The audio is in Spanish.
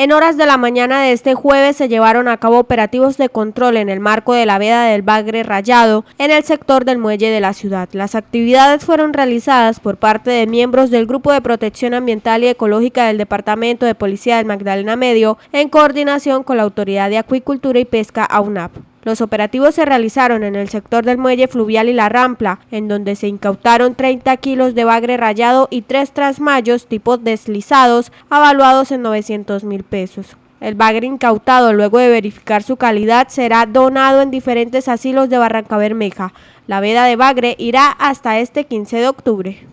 En horas de la mañana de este jueves se llevaron a cabo operativos de control en el marco de la veda del Bagre Rayado en el sector del muelle de la ciudad. Las actividades fueron realizadas por parte de miembros del Grupo de Protección Ambiental y Ecológica del Departamento de Policía del Magdalena Medio en coordinación con la Autoridad de Acuicultura y Pesca AUNAP. Los operativos se realizaron en el sector del muelle fluvial y la rampla, en donde se incautaron 30 kilos de bagre rayado y tres trasmayos tipo deslizados, avaluados en 900 mil pesos. El bagre incautado, luego de verificar su calidad, será donado en diferentes asilos de Barranca Bermeja. La veda de bagre irá hasta este 15 de octubre.